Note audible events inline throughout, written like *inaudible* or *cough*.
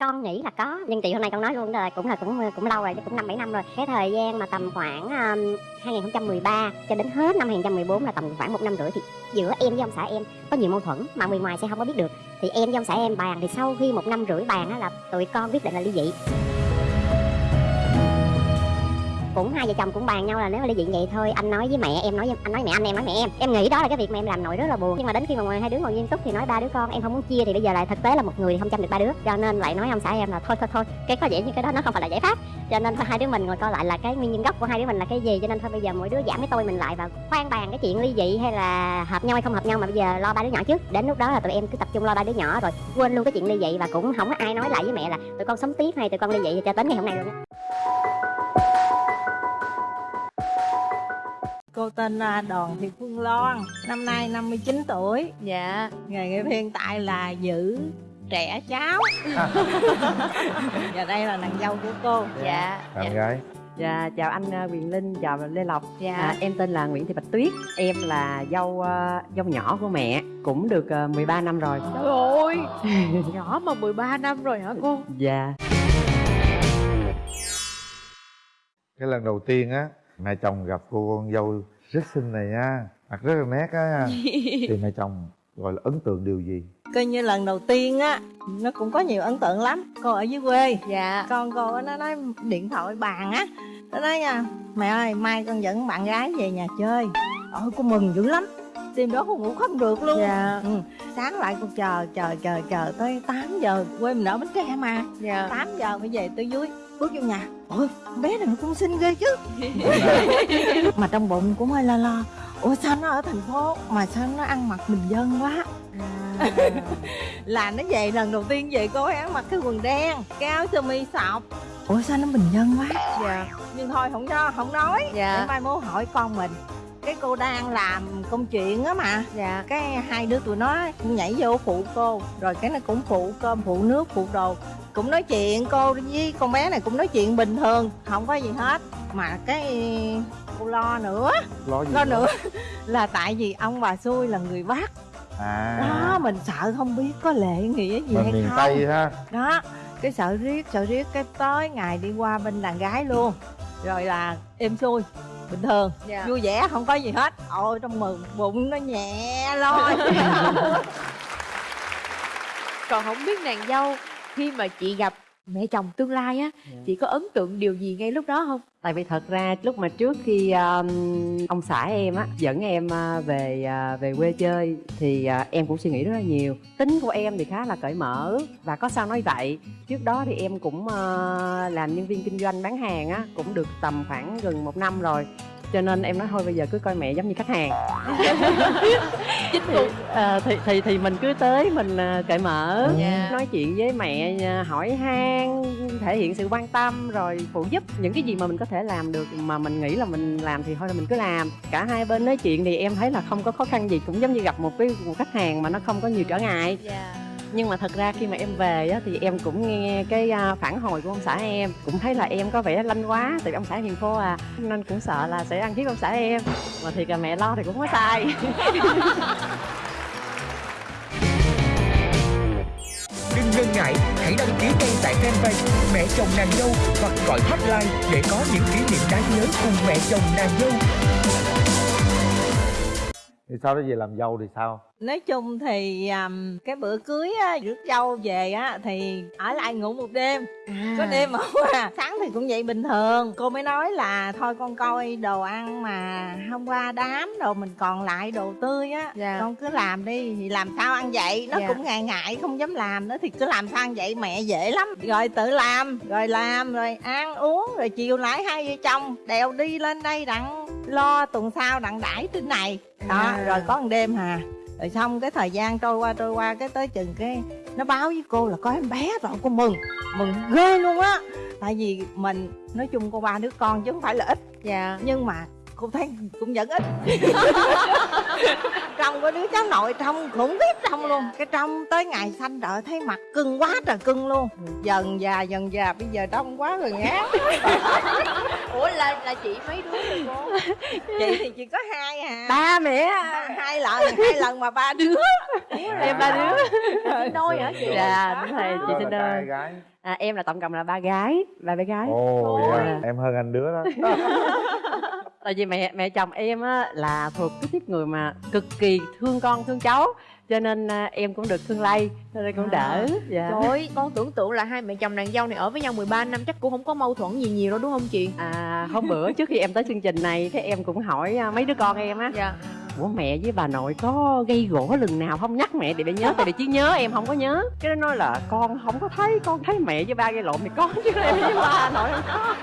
con nghĩ là có nhưng chị hôm nay con nói luôn rồi cũng là cũng cũng lâu rồi chứ cũng năm bảy năm rồi. Cái thời gian mà tầm khoảng um, 2013 cho đến hết năm 2014 là tầm khoảng một năm rưỡi thì giữa em với ông xã em có nhiều mâu thuẫn mà người ngoài sẽ không có biết được. Thì em với ông xã em bàn thì sau khi một năm rưỡi bàn á là tụi con quyết định là ly dị cũng hai vợ chồng cũng bàn nhau là nếu mà ly dị vậy thôi, anh nói với mẹ em, nói với, anh nói mẹ anh em nói mẹ em. Em nghĩ đó là cái việc mà em làm nội rất là buồn. Nhưng mà đến khi mà hai đứa ngồi nghiêm túc thì nói ba đứa con, em không muốn chia thì bây giờ lại thực tế là một người thì không chăm được ba đứa. Cho nên lại nói ông xã em là thôi thôi thôi, cái có vẻ như cái đó nó không phải là giải pháp. Cho nên thôi, hai đứa mình ngồi coi lại là cái nguyên nhân gốc của hai đứa mình là cái gì. Cho nên thôi, bây giờ mỗi đứa giảm cái tôi mình lại và khoan bàn cái chuyện ly dị hay là hợp nhau hay không hợp nhau mà bây giờ lo ba đứa nhỏ trước. Đến lúc đó là tụi em cứ tập trung lo ba đứa nhỏ rồi quên luôn cái chuyện ly dị. Và cũng không có ai nói lại với mẹ là tụi con sống tiếp hay tụi con ly dị cho đến ngày hôm nay luôn á. Cô tên là Đoàn Thị Phương Loan, năm nay 59 tuổi. Dạ Nghề nghiệp hiện tại là giữ trẻ cháu. *laughs* Và đây là nàng dâu của cô. Dạ bạn gái Dạ, chào anh à, Quyền Linh, chào Lê Lộc Dạ. à, Em tên là Nguyễn Thị Bạch Tuyết Em là dâu à, dâu nhỏ của mẹ Cũng được à, 13 năm rồi Trời ơi *laughs* Nhỏ mà 13 năm rồi hả cô Dạ cái lần đầu tiên á mẹ chồng gặp cô con dâu rất xinh này nha mặt rất là nét á *laughs* thì mẹ chồng gọi là ấn tượng điều gì Coi như lần đầu tiên á, nó cũng có nhiều ấn tượng lắm. Cô ở dưới quê, Dạ con cô á, nó nói điện thoại bàn á. Nó nói nha, mẹ ơi, mai con dẫn bạn gái về nhà chơi. Ôi, cô mừng dữ lắm. Đêm đó cô ngủ không được luôn. Dạ Ừ. Sáng lại con chờ, chờ, chờ, chờ tới 8 giờ. Quê mình ở Bến Tre mà. Dạ 8 giờ phải về tới dưới bước vô nhà. Ôi bé này nó cũng xinh ghê chứ. *laughs* Mà trong bụng cũng hơi lo lo. Ủa sao nó ở thành phố mà sao nó ăn mặc bình dân quá? Là nó về lần đầu tiên về cô ấy ăn mặc cái quần đen cái áo sơ mi sọc. Ủa sao nó bình dân quá? Dạ nhưng thôi không cho không nói. Dạ. để mai mốt hỏi con mình cái cô đang làm công chuyện á mà. Dạ. Cái hai đứa tụi nó nhảy vô phụ cô rồi cái nó cũng phụ cơm phụ nước phụ đồ. Cũng nói chuyện cô với con bé này cũng nói chuyện bình thường không có gì hết. Mà cái cô lo nữa. Lo gì lo nữa? *laughs* là tại vì ông bà xui là người bắc. À. Đó mình sợ không biết có lệ nghĩa gì mình hay miền không. Tây ha. Đó cái sợ riết sợ riết cái tới ngày đi qua bên đàn gái luôn. Rồi là êm xuôi bình thường. Dạ. Vui vẻ không có gì hết. Ôi trong mừng bụng nó nhẹ lôi *laughs* Còn không biết nàng dâu Khi mà chị gặp mẹ chồng tương lai á Chị có ấn tượng điều gì ngay lúc đó không Tại vì thật ra lúc mà trước khi um, ông xã em á dẫn em uh, về uh, về quê chơi thì uh, em cũng suy nghĩ rất là nhiều. Tính của em thì khá là cởi mở và có sao nói vậy. Trước đó thì em cũng uh, làm nhân viên kinh doanh bán hàng á cũng được tầm khoảng gần một năm rồi. Cho nên em nói thôi bây giờ cứ coi mẹ giống như khách hàng. *laughs* Chính thì, ờ, thì thì thì mình cứ tới mình ờ, cởi mở Dạ. nói chuyện với mẹ ờ, hỏi han thể hiện sự quan tâm rồi phụ giúp. Những cái gì mà mình có thể làm được mà mình nghĩ là mình làm thì thôi là mình cứ làm. Cả hai bên nói chuyện thì em thấy là không có khó khăn gì cũng giống như gặp một cái một khách hàng mà nó không có nhiều trở ngại. Dạ nhưng mà thật ra khi mà em về á, thì em cũng nghe cái à, phản hồi của ông xã em. Cũng thấy là em có vẻ lanh quá tại vì ông xã hiền khô à nên cũng sợ là sẽ ăn hiếp ông xã em. Mà thiệt là mẹ lo thì cũng có sai. *laughs* Đừng ngần ngại, hãy đăng ký ngay tại fanpage Mẹ chồng nàng dâu hoặc gọi hotline để có những kỷ niệm đáng nhớ cùng mẹ chồng nàng dâu. thì sau đó về làm dâu thì sao nói chung thì um, cái bữa cưới á rước dâu về á thì ở lại ngủ một đêm. Có đêm mà à. sáng thì cũng vậy bình thường. Cô mới nói là thôi con coi đồ ăn mà hôm qua đám đồ mình còn lại đồ tươi á Dạ. con cứ làm đi. Thì làm sao ăn vậy? Nó Dạ. cũng ngại ngại không dám làm nữa thì cứ làm sao ăn vậy? Mẹ dễ lắm. Rồi tự làm rồi làm rồi ăn uống rồi chiều lại hai vợ chồng đèo đi lên đây đặng lo tuần sau đặng đãi trên này. Đó À. rồi có một đêm hà rồi xong cái thời gian trôi qua trôi qua cái tới chừng cái nó báo với cô là có em bé rồi cô mừng mừng ghê luôn á. Tại vì mình nói chung có ba đứa con chứ không phải là ít. Dạ. Nhưng mà cô thấy cũng vẫn ít. Trong có đứa cháu nội trong khủng khiếp trong luôn. Cái trong tới ngày sanh đợi thấy mặt cưng quá trời cưng luôn. Dần già dần già bây giờ đông quá rồi ngán *laughs* ủa là là chị mấy đứa rồi cô? Chị thì chỉ có hai à. Ba mẹ. Ba- hai lần hai lần mà ba đứa. Em ba đứa. Đôi hả chị? Dạ đúng rồi chị sinh gái à, em là tổng cộng là ba gái ba bé gái ồ Ôi. dạ. em hơn anh đứa đó *laughs* tại vì mẹ mẹ chồng em á là thuộc cái tiếp người mà cực kỳ thương con thương cháu cho nên à, em cũng được thương lây cho nên cũng đỡ dạ Trời ơi, con tưởng tượng là hai mẹ chồng nàng dâu này ở với nhau 13 năm chắc cũng không có mâu thuẫn gì nhiều đâu đúng không chị? à hôm bữa trước khi em tới chương trình này thế em cũng hỏi à, mấy đứa con em á Dạ. Ủa mẹ với bà nội có gây gỗ lần nào không? Nhắc mẹ để để nhớ tại vì trí nhớ em không có nhớ. Cái nó nói là con không có thấy con thấy mẹ với ba gây lộn thì con chứ em với ba nội không có.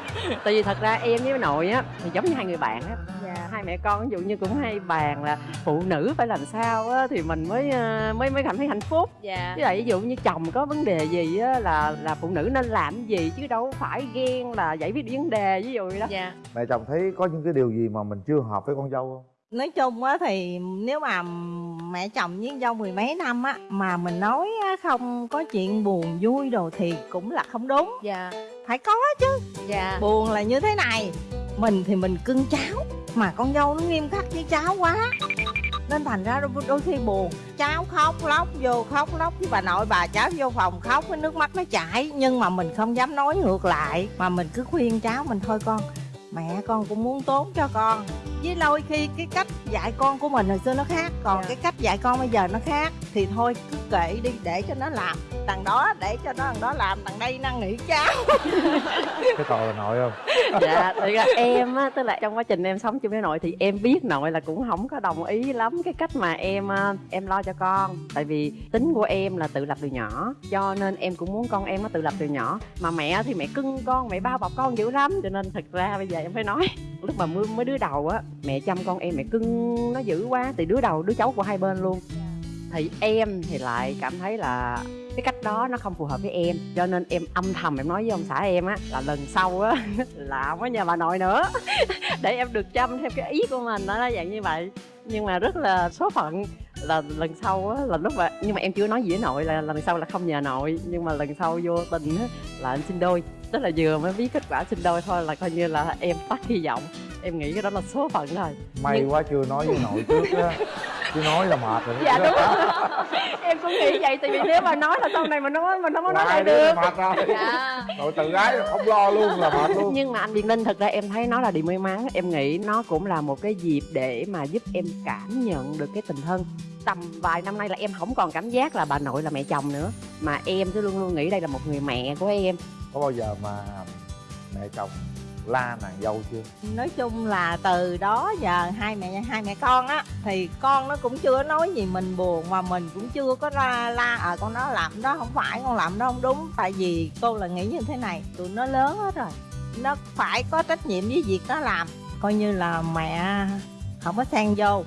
Tại vì thật ra em với nội á thì giống như hai người bạn á. Dạ. hai mẹ con ví dụ như cũng hay bàn là phụ nữ phải làm sao á thì mình mới ờ, mới mới cảm thấy hạnh phúc. Dạ. với lại ví dụ như chồng có vấn đề gì á là là phụ nữ nên làm gì chứ đâu phải ghen là giải quyết vấn đề ví dụ vậy đó. Dạ. mẹ chồng thấy có những cái điều gì mà mình chưa hợp với con dâu không nói chung á thì nếu mà mẹ chồng với dâu mười mấy năm á mà mình nói không có chuyện buồn vui đồ thì cũng là không đúng Dạ. phải có chứ Dạ. buồn là như thế này mình thì mình cưng cháu mà con dâu nó nghiêm khắc với cháu quá nên thành ra đôi, đôi khi buồn cháu khóc lóc vô khóc lóc với bà nội bà cháu vô phòng khóc cái nước mắt nó chảy nhưng mà mình không dám nói ngược lại mà mình cứ khuyên cháu mình thôi con mẹ con cũng muốn tốt cho con. Với đôi khi cái cách dạy con của mình hồi xưa nó khác còn Dạ. cái cách dạy con bây giờ nó khác thì thôi cứ kệ đi để cho nó làm đằng đó để cho nó đằng đó làm đằng đây năn nỉ cháu. *laughs* Cái tội là nội không? Dạ thì ra em á tức là trong quá trình em sống chung với nội thì em biết nội là cũng không có đồng ý lắm cái cách mà em ờ, em lo cho con. Tại vì tính của em là tự lập từ nhỏ cho nên em cũng muốn con em nó tự lập từ nhỏ. Mà mẹ thì mẹ cưng con mẹ bao bọc con dữ lắm cho nên thật ra bây giờ em phải nói lúc mà mới, mới đứa đầu á mẹ chăm con em mẹ cưng nó dữ quá từ đứa đầu đứa cháu của hai bên luôn. Thì em thì lại cảm thấy là cái cách đó nó không phù hợp với em cho nên em âm thầm em nói với ông xã em á là lần sau á *laughs* là không có nhà bà nội nữa. *laughs* Để em được chăm theo cái ý của mình đó là dạng như vậy. Nhưng mà rất là số phận là lần sau á là lúc mà nhưng mà em chưa nói gì với nội là lần sau là không nhờ nội nhưng mà lần sau vô tình á là anh sinh đôi tức là vừa mới biết kết quả sinh đôi thôi là coi như là em tắt hy vọng. Em nghĩ cái đó là số phận rồi. May Nhưng- quá chưa nói với nội trước á. Chứ nói là mệt rồi đó. dạ đúng *laughs* em cũng nghĩ vậy tại vì nếu mà nói là sau này mình nói mình không có nói lại được. mệt rồi. Dạ. nội tự gái không lo luôn là mệt luôn. Nhưng mà anh Việt Linh thật ra em thấy nó là điều may mắn. Em nghĩ nó cũng là một cái dịp để mà giúp em cảm nhận được cái tình thân. Tầm vài năm nay là em không còn cảm giác là bà nội là mẹ chồng nữa. Mà em cứ luôn luôn nghĩ đây là một người mẹ của em có bao giờ mà mẹ chồng la nàng dâu chưa? Nói chung là từ đó giờ hai mẹ hai mẹ con á thì con nó cũng chưa nói gì mình buồn mà mình cũng chưa có la la à con nó làm đó không phải con làm đó không đúng. Tại vì cô là nghĩ như thế này tụi nó lớn hết rồi nó phải có trách nhiệm với việc nó làm. Coi như là mẹ không có xen vô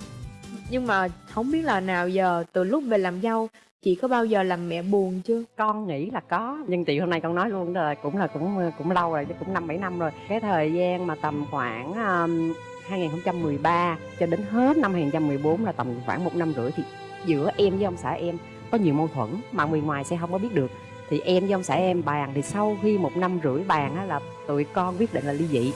Nhưng mà không biết là nào giờ từ lúc về làm dâu chị có bao giờ làm mẹ buồn chưa? con nghĩ là có nhưng chị hôm nay con nói luôn là cũng là cũng cũng lâu rồi chứ cũng năm bảy năm rồi. Cái thời gian mà tầm khoảng um, 2013 cho đến hết năm 2014 là tầm khoảng một năm rưỡi thì giữa em với ông xã em có nhiều mâu thuẫn mà người ngoài sẽ không có biết được. Thì em với ông xã em bàn thì sau khi một năm rưỡi bàn á, là tụi con quyết định là ly dị.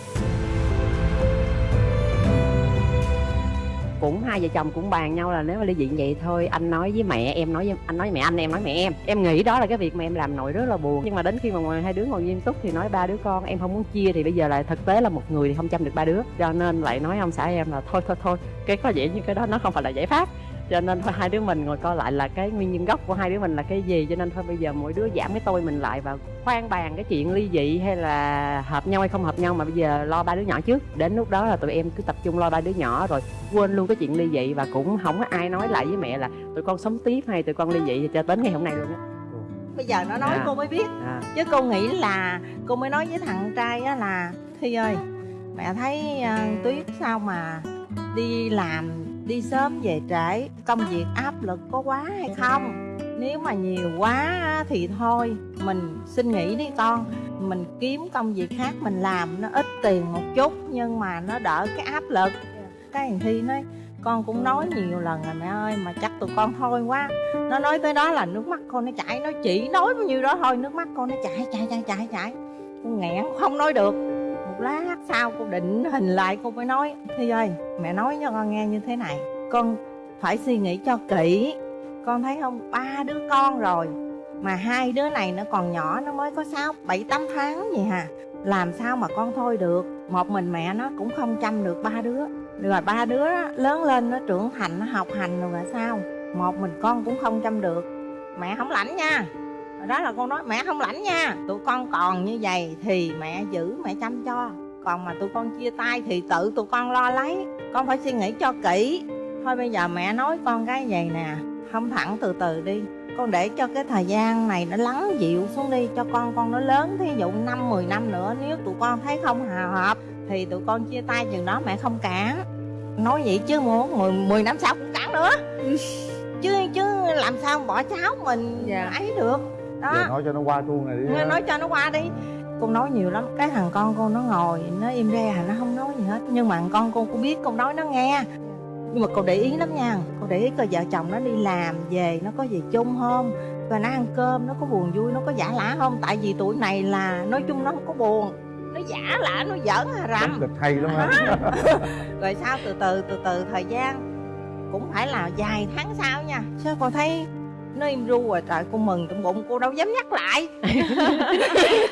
Cũng hai vợ chồng cũng bàn nhau là nếu mà ly dị vậy thôi, anh nói với mẹ em, nói với, anh nói với mẹ anh, em nói mẹ em. Em nghĩ đó là cái việc mà em làm nội rất là buồn. Nhưng mà đến khi mà hai đứa ngồi nghiêm túc thì nói ba đứa con, em không muốn chia thì bây giờ lại thực tế là một người thì không chăm được ba đứa. Cho nên lại nói ông xã em là thôi thôi thôi. Cái có vẻ như cái đó nó không phải là giải pháp cho nên thôi hai đứa mình ngồi coi lại là cái nguyên nhân gốc của hai đứa mình là cái gì. Cho nên thôi bây giờ mỗi đứa giảm cái tôi mình lại và khoan bàn cái chuyện ly dị hay là hợp nhau hay không hợp nhau. Mà bây giờ lo ba đứa nhỏ trước. Đến lúc đó là tụi em cứ tập trung lo ba đứa nhỏ rồi quên luôn cái chuyện ly dị và cũng không có ai nói lại với mẹ là tụi con sống tiếp hay tụi con ly dị cho đến ngày hôm nay luôn á. Bây giờ nó nói À. cô mới biết. À. chứ cô nghĩ là cô mới nói với thằng trai á là thi ơi mẹ thấy ờ, tuyết sao mà đi làm đi sớm về trễ, công việc áp lực có quá hay không? Nếu mà nhiều quá thì thôi, mình xin nghỉ đi con. Mình kiếm công việc khác mình làm, nó ít tiền một chút nhưng mà nó đỡ cái áp lực. Cái thằng thi nói, con cũng nói nhiều lần rồi mẹ ơi, mà chắc tụi con thôi quá. Nó nói tới đó là nước mắt con nó chảy, nó chỉ nói bao nhiêu đó thôi, nước mắt con nó chảy chảy chảy chảy chảy. Con nghẹn, không nói được một lát sau cô định hình lại cô mới nói thi ơi mẹ nói cho con nghe như thế này. Con phải suy nghĩ cho kỹ. Con thấy không? Ba đứa con rồi mà hai đứa này nó còn nhỏ nó mới có sáu bảy tám tháng gì hà. Làm sao mà con thôi được? Một mình mẹ nó cũng không chăm được ba đứa. Rồi ba đứa đó, lớn lên nó trưởng thành nó học hành rồi là sao? Một mình con cũng không chăm được. Mẹ không lãnh nha đó là con nói mẹ không lãnh nha tụi con còn như vậy thì mẹ giữ mẹ chăm cho. Còn mà tụi con chia tay thì tự tụi con lo lấy. Con phải suy nghĩ cho kỹ. Thôi bây giờ mẹ nói con cái vậy nè không thẳng từ từ đi. Con để cho cái thời gian này nó lắng dịu xuống đi cho con con nó lớn thí dụ năm 10 năm nữa nếu tụi con thấy không hòa hợp thì tụi con chia tay chừng đó mẹ không cản. Nói vậy chứ muốn 10, 10 năm sau cũng cản nữa. Chứ chứ làm sao bỏ cháu mình Dạ. ấy được đó. Giờ nói cho nó qua chuông này đi Nghe nói cho nó qua đi. Con nói nhiều lắm cái thằng con cô nó ngồi nó im re nó không nói gì hết. Nhưng mà thằng con cô cũng biết con nói nó nghe. Nhưng mà cô để ý lắm nha cô để ý coi vợ chồng nó đi làm về nó có gì chung không? Rồi nó ăn cơm nó có buồn vui nó có giả lả không? Tại vì tuổi này là nói chung nó không có buồn. Nó giả lả nó giỡn hà rằm. Kịch hay lắm ha. *laughs* Rồi sau từ từ từ từ thời gian cũng phải là vài tháng sau nha. Chứ con thấy nó im ru rồi trời cô mừng trong bụng cô đâu dám nhắc lại. *laughs*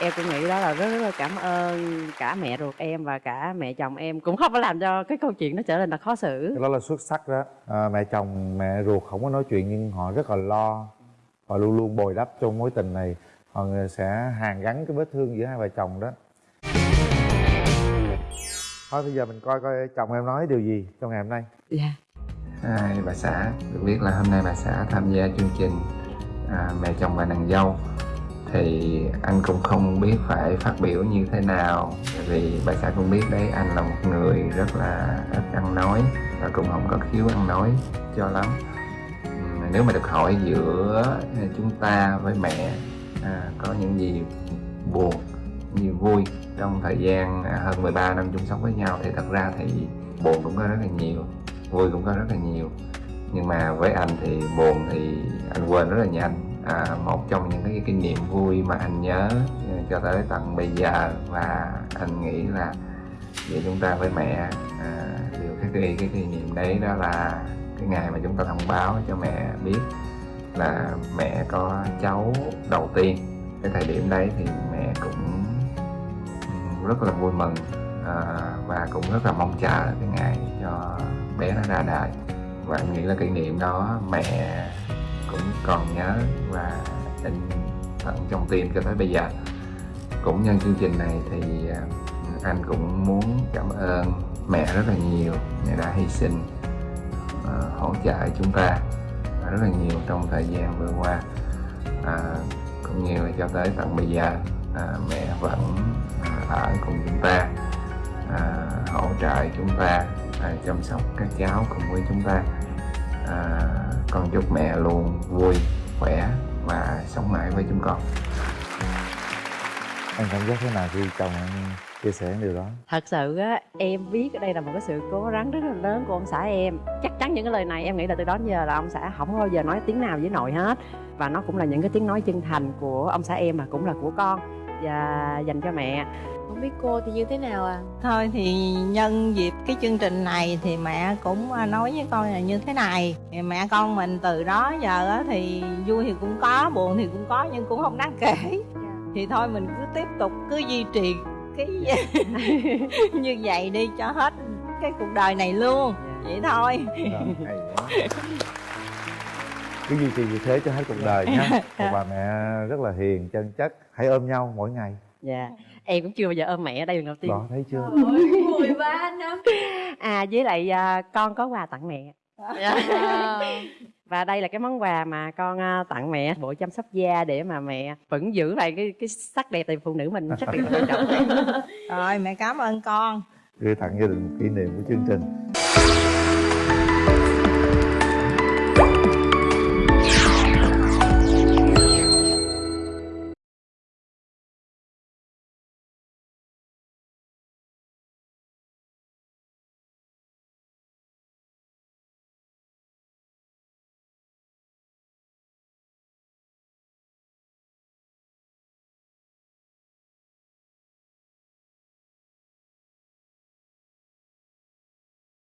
Em cũng nghĩ đó là rất rất là cảm ơn cả mẹ ruột em và cả mẹ chồng em. Cũng không có làm cho cái câu chuyện nó trở nên là khó xử. Cái đó là xuất sắc đó. À, mẹ chồng mẹ ruột không có nói chuyện nhưng họ rất là lo. Họ luôn luôn bồi đắp cho mối tình này. Họ sẽ hàn gắn cái vết thương giữa hai vợ chồng đó. Thôi bây giờ mình coi coi chồng em nói điều gì trong ngày hôm nay. Dạ Hai bà xã được biết là hôm nay bà xã tham gia chương trình à, mẹ chồng và nàng dâu. Thì anh cũng không biết phải phát biểu như thế nào vì bà xã cũng biết đấy anh là một người rất là ít ăn nói và cũng không có khiếu ăn nói cho lắm. Nếu mà được hỏi giữa chúng ta với mẹ à, có những gì buồn như vui trong thời gian à, hơn 13 năm chung sống với nhau thì thật ra thì buồn cũng có rất là nhiều vui cũng có rất là nhiều. Nhưng mà với anh thì buồn thì anh quên rất là nhanh. À, một trong những cái kinh nghiệm vui mà anh nhớ ờ, cho tới tận bây giờ và anh nghĩ là giữa chúng ta với mẹ à, điều khắc ghi cái kỷ niệm đấy đó là cái ngày mà chúng ta thông báo cho mẹ biết là mẹ có cháu đầu tiên. Cái thời điểm đấy thì mẹ cũng ừ, rất là vui mừng à, và cũng rất là mong chờ cái ngày cho bé nó ra đời. Và em nghĩ là kỷ niệm đó mẹ cũng còn nhớ và in tận trong tim cho tới bây giờ. Cũng nhân chương trình này thì ờ, anh cũng muốn cảm ơn mẹ rất là nhiều. Mẹ đã hy sinh à, hỗ trợ chúng ta rất là nhiều trong thời gian vừa qua. À, cũng như là cho tới tận bây giờ à, mẹ vẫn à, ở cùng chúng ta à, hỗ trợ chúng ta à, chăm sóc các cháu cùng với chúng ta. À, con chúc mẹ luôn vui khỏe và sống mãi với chúng con. Em cảm giác thế nào khi chồng em chia sẻ điều đó? Thật sự á em biết đây là một cái sự cố gắng rất là lớn của ông xã em. Chắc chắn những cái lời này em nghĩ là từ đó đến giờ là ông xã không bao giờ nói tiếng nào với nội hết. Và nó cũng là những cái tiếng nói chân thành của ông xã em mà cũng là của con và dành cho mẹ. Không biết cô thì như thế nào à? Thôi thì nhân dịp cái chương trình này thì mẹ cũng à, nói với con là như thế này. Thì mẹ con mình từ đó giờ á thì vui thì cũng có buồn thì cũng có nhưng cũng không đáng kể. Thì thôi mình cứ tiếp tục cứ duy trì cái *laughs* như vậy đi cho hết cái cuộc đời này luôn. Vậy thôi. Rồi, hay quá cứ duy trì như thế cho hết cuộc đời nhé *laughs* một bà mẹ rất là hiền chân chất hãy ôm nhau mỗi ngày. Dạ em cũng chưa bao giờ ôm mẹ đây lần đầu tiên. Đó thấy chưa? 13 năm. À với lại à, con có quà tặng mẹ. *laughs* Và đây là cái món quà mà con à, tặng mẹ bộ chăm sóc da để mà mẹ vẫn giữ lại cái cái sắc đẹp tại phụ nữ mình sắc đẹp quan trọng *laughs* rồi mẹ cảm ơn con. Gửi tặng gia đình một kỷ niệm của chương trình